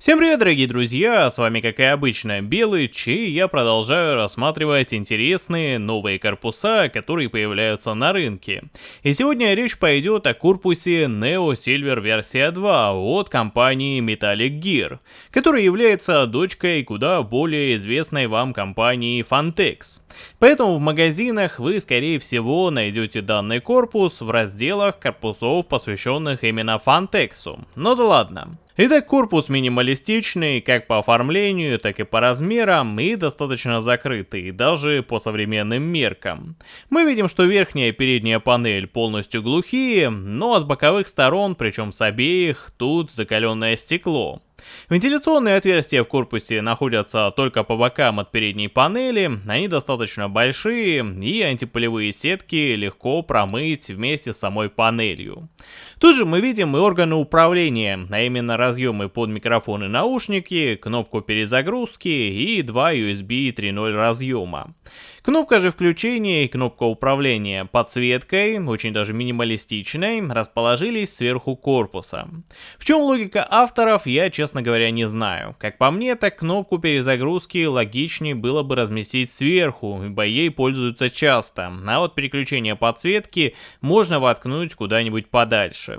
Всем привет, дорогие друзья, с вами как и обычно Белыч, и я продолжаю рассматривать интересные новые корпуса, которые появляются на рынке. И сегодня речь пойдет о корпусе Neo Silver версия 2 от компании Metallic Gear, которая является дочкой куда более известной вам компании Fantex. Поэтому в магазинах вы скорее всего найдете данный корпус в разделах корпусов, посвященных именно Fantex. Ну да ладно. Итак, корпус минималистичный, как по оформлению, так и по размерам, и достаточно закрытый, даже по современным меркам. Мы видим, что верхняя и передняя панель полностью глухие, но с боковых сторон, причем с обеих, тут закаленное стекло. Вентиляционные отверстия в корпусе находятся только по бокам от передней панели, они достаточно большие и антипылевые сетки легко промыть вместе с самой панелью. Тут же мы видим и органы управления, а именно разъемы под микрофон и наушники, кнопку перезагрузки и два USB 3.0 разъема. Кнопка же включения и кнопка управления подсветкой, очень даже минималистичной, расположились сверху корпуса. В чем логика авторов, я честно говоря не знаю. Как по мне, так кнопку перезагрузки логичнее было бы разместить сверху, ибо ей пользуются часто, а вот переключение подсветки можно воткнуть куда-нибудь подальше.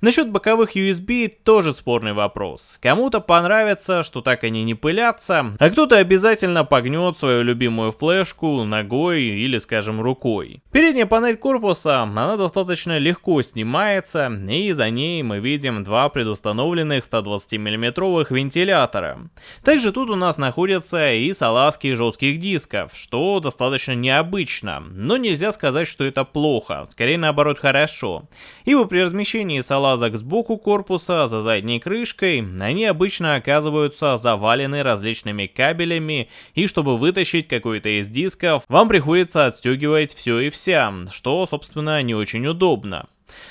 Насчет боковых USB тоже спорный вопрос. Кому-то понравится, что так они не пылятся, а кто-то обязательно погнет свою любимую флешку ногой или, скажем, рукой. Передняя панель корпуса, она достаточно легко снимается, и за ней мы видим два предустановленных 120 миллиметровых вентилятора. Также тут у нас находятся и салазки жестких дисков, что достаточно необычно, но нельзя сказать, что это плохо, скорее наоборот хорошо. Ибо при размещении салазок сбоку корпуса за задней крышкой, они обычно оказываются завалены различными кабелями, и чтобы вытащить какой-то из дисков, вам приходится отстегивать все и вся, что, собственно, не очень удобно.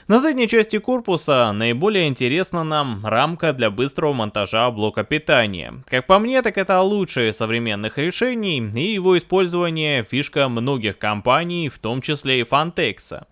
На задней части корпуса наиболее интересна нам рамка для быстрого монтажа блока питания. Как по мне, так это лучшее современных решений, и его использование фишка многих компаний, в том числе и Fantex.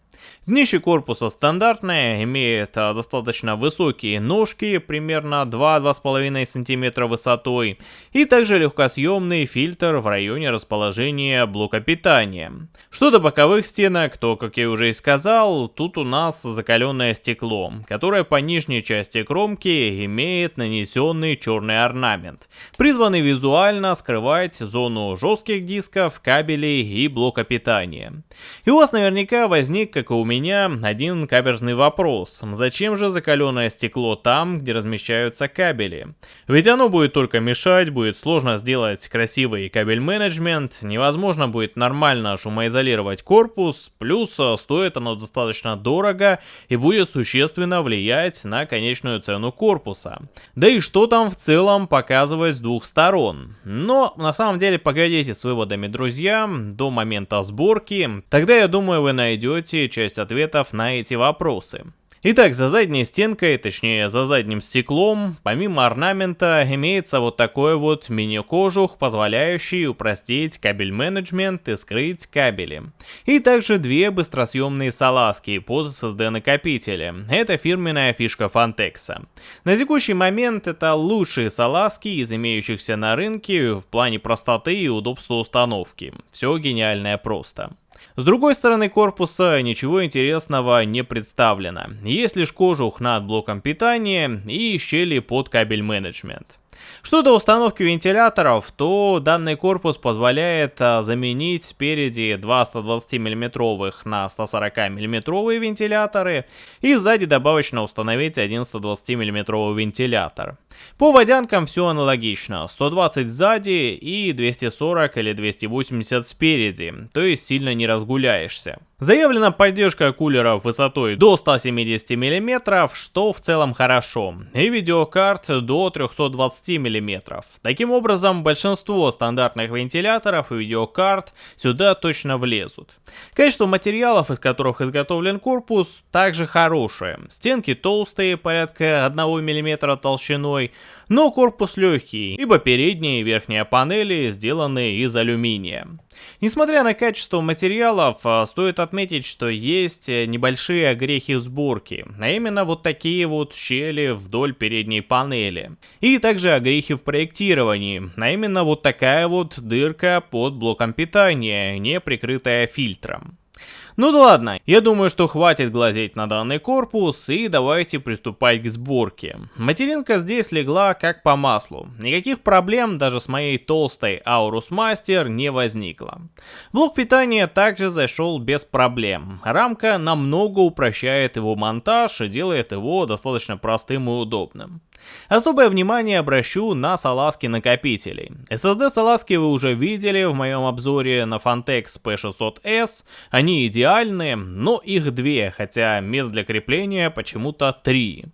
Днище корпуса стандартное, имеет а, достаточно высокие ножки, примерно 2-2,5 см высотой, и также легкосъемный фильтр в районе расположения блока питания. Что до боковых стенок, то, как я уже и сказал, тут у нас закаленное стекло, которое по нижней части кромки имеет нанесенный черный орнамент, призванный визуально скрывать зону жестких дисков, кабелей и блока питания. И у вас наверняка возник, как и у меня, один каверзный вопрос. Зачем же закаленное стекло там, где размещаются кабели? Ведь оно будет только мешать, будет сложно сделать красивый кабель менеджмент, невозможно будет нормально шумоизолировать корпус, плюс э, стоит оно достаточно дорого и будет существенно влиять на конечную цену корпуса. Да и что там в целом показывать с двух сторон? Но на самом деле погодите с выводами, друзья, до момента сборки, тогда я думаю вы найдете часть ответов на эти вопросы. Итак, за задней стенкой, точнее за задним стеклом, помимо орнамента, имеется вот такой вот мини-кожух, позволяющий упростить кабель менеджмент и скрыть кабели. И также две быстросъемные салазки под SSD накопители. Это фирменная фишка Fantex. На текущий момент это лучшие салазки из имеющихся на рынке в плане простоты и удобства установки. Все гениальное просто. С другой стороны корпуса ничего интересного не представлено. Есть лишь кожух над блоком питания и щели под кабель менеджмент. Что до установки вентиляторов, то данный корпус позволяет а, заменить спереди два 120 мм на 140 мм вентиляторы и сзади добавочно установить один 120 мм вентилятор. По водянкам все аналогично, 120 сзади и 240 или 280 спереди, то есть сильно не разгуляешься. Заявлена поддержка кулеров высотой до 170 мм, что в целом хорошо, и видеокарт до 320 мм. Таким образом, большинство стандартных вентиляторов и видеокарт сюда точно влезут. Качество материалов, из которых изготовлен корпус, также хорошее. Стенки толстые, порядка 1 мм толщиной, но корпус легкий, ибо передняя и верхняя панели сделаны из алюминия. Несмотря на качество материалов, а, стоит отметить, что есть э, небольшие огрехи сборки, а именно вот такие вот щели вдоль передней панели. И также огрехи в проектировании, а именно вот такая вот дырка под блоком питания, не прикрытая фильтром. Ну да ладно, я думаю, что хватит глазеть на данный корпус и давайте приступать к сборке. Материнка здесь легла как по маслу. Никаких проблем даже с моей толстой Aurus Master не возникло. Блок питания также зашел без проблем. Рамка намного упрощает его монтаж и делает его достаточно простым и удобным. Особое внимание обращу на салазки накопителей. SSD салазки вы уже видели в моем обзоре на Fantex P600S. Они идеальные, но их две, хотя мест для крепления почему-то три.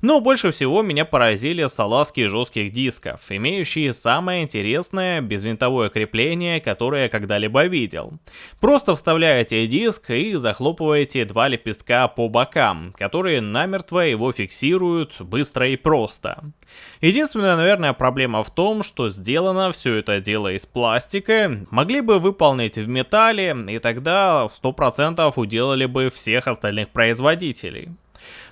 Но больше всего меня поразили салазки жестких дисков, имеющие самое интересное безвинтовое крепление, которое я когда-либо видел. Просто вставляете диск и захлопываете два лепестка по бокам, которые намертво его фиксируют быстро и просто просто. Единственная, наверное, проблема в том, что сделано все это дело из пластика. Могли бы выполнить в металле, и тогда 100% уделали бы всех остальных производителей.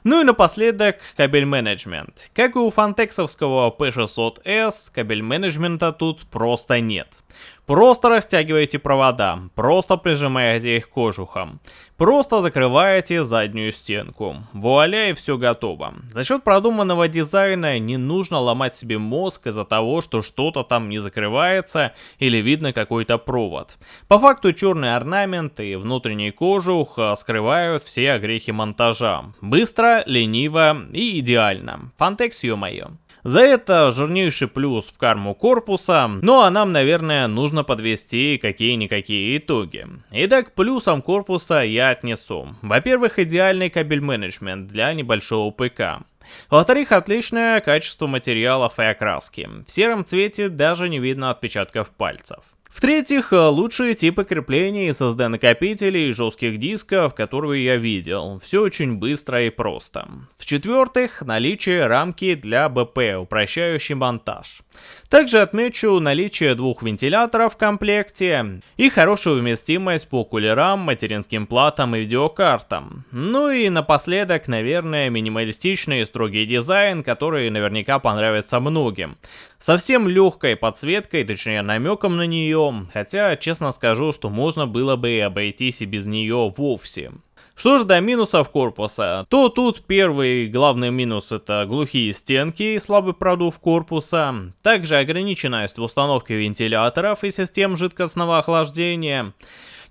Ну и напоследок кабель менеджмент. Как и у фантексовского P600S, кабель менеджмента тут просто нет. Просто растягиваете провода, просто прижимаете их к кожухам, просто закрываете заднюю стенку. Вуаля и все готово. За счет продуманного дизайна не нужно ломать себе мозг из-за того, что что-то там не закрывается или видно какой-то провод. По факту черный орнамент и внутренний кожух а, скрывают все огрехи монтажа. Быстро, лениво и идеально. Фантекс, ё-моё. За это жирнейший плюс в карму корпуса, ну а нам, наверное, нужно подвести какие-никакие итоги. Итак, плюсом корпуса я отнесу. Во-первых, идеальный кабель менеджмент для небольшого ПК. Во-вторых, отличное качество материалов и окраски. В сером цвете даже не видно отпечатков пальцев. В-третьих, э, лучшие типы крепления SSD накопителей и жестких дисков, которые я видел. Все очень быстро и просто. В-четвертых, наличие рамки для БП, упрощающий монтаж. Также отмечу наличие двух вентиляторов в комплекте и хорошую вместимость по кулерам, материнским платам и видеокартам. Ну и напоследок, наверное, минималистичный и строгий дизайн, который наверняка понравится многим. Совсем легкой подсветкой, точнее намеком на нее, хотя честно скажу, что можно было бы и обойтись и без нее вовсе. Что же до минусов корпуса, то тут первый главный минус это глухие стенки и слабый продув корпуса, также ограниченность в установке вентиляторов и систем жидкостного охлаждения,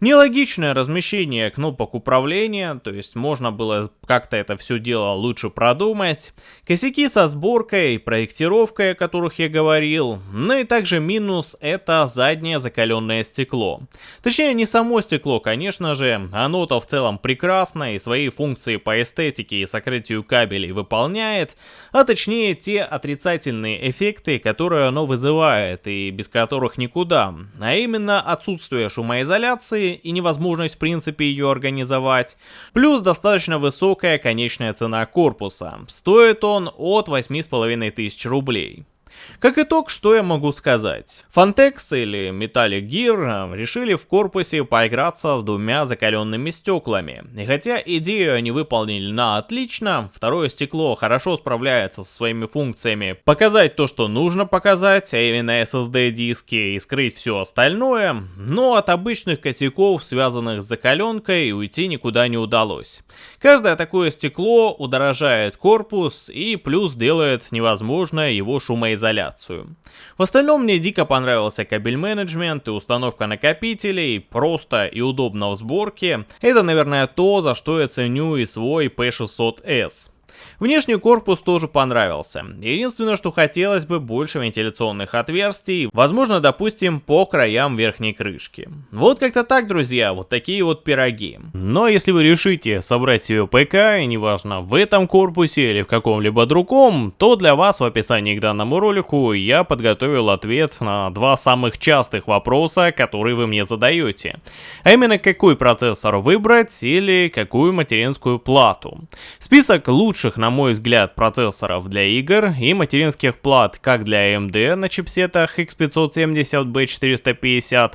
Нелогичное размещение кнопок управления, то есть можно было как-то это все дело лучше продумать. Косяки со сборкой, проектировкой, о которых я говорил. Ну и также минус это заднее закаленное стекло. Точнее не само стекло, конечно же, оно-то в целом прекрасно и свои функции по эстетике и сокрытию кабелей выполняет, а точнее те отрицательные эффекты, которые оно вызывает и без которых никуда. А именно отсутствие шумоизоляции и невозможность в принципе ее организовать, плюс достаточно высокая конечная цена корпуса. Стоит он от 8500 рублей. Как итог, что я могу сказать? Fantex или Metallic Gear э, решили в корпусе поиграться с двумя закаленными стеклами. И хотя идею они выполнили на отлично, второе стекло хорошо справляется со своими функциями показать то, что нужно показать, а именно SSD диски и скрыть все остальное, но от обычных косяков, связанных с закаленкой, уйти никуда не удалось. Каждое такое стекло удорожает корпус и плюс делает невозможно его шумоизоляцию изоляцию. В остальном мне дико понравился кабель менеджмент и установка накопителей, просто и удобно в сборке. Это, наверное, то, за что я ценю и свой P600S. Внешний корпус тоже понравился. Единственное, что хотелось бы больше вентиляционных отверстий, возможно, допустим, по краям верхней крышки. Вот как-то так, друзья, вот такие вот пироги. Но если вы решите собрать себе ПК, и неважно в этом корпусе или в каком-либо другом, то для вас в описании к данному ролику я подготовил ответ на два самых частых вопроса, которые вы мне задаете. А именно, какой процессор выбрать или какую материнскую плату. Список лучших, на мой взгляд, процессоров для игр и материнских плат как для AMD на чипсетах X570, B450,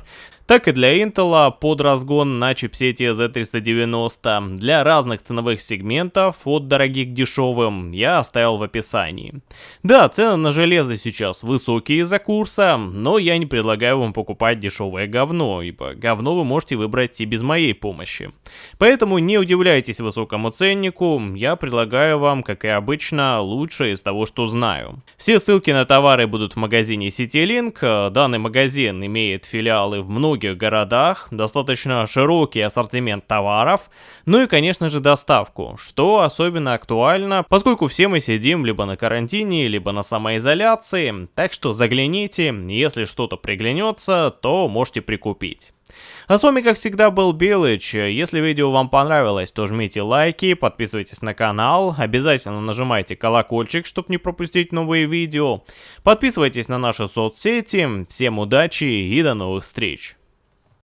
так и для Intel под разгон на чипсете Z390. Для разных ценовых сегментов, от дорогих к дешевым, я оставил в описании. Да, цены на железо сейчас высокие из-за курса, но я не предлагаю вам покупать дешевое говно, ибо говно вы можете выбрать и без моей помощи. Поэтому не удивляйтесь высокому ценнику, я предлагаю вам, как и обычно, лучшее из того, что знаю. Все ссылки на товары будут в магазине CityLink, данный магазин имеет филиалы в многих городах, достаточно широкий ассортимент товаров, ну и конечно же доставку, что особенно актуально, поскольку все мы сидим либо на карантине, либо на самоизоляции, так что загляните, если что-то приглянется, то можете прикупить. А с вами, как всегда, был Белыч. Если видео вам понравилось, то жмите лайки, подписывайтесь на канал, обязательно нажимайте колокольчик, чтобы не пропустить новые видео. Подписывайтесь на наши соцсети. Всем удачи и до новых встреч!